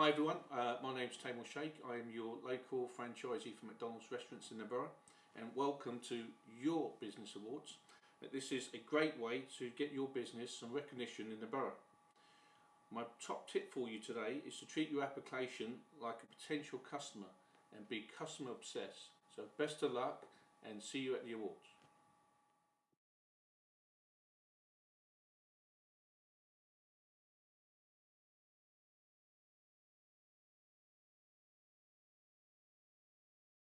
Hi everyone, uh, my is Taimur Sheikh. I am your local franchisee for McDonald's restaurants in the borough and welcome to your Business Awards. Uh, this is a great way to get your business some recognition in the borough. My top tip for you today is to treat your application like a potential customer and be customer obsessed. So best of luck and see you at the awards.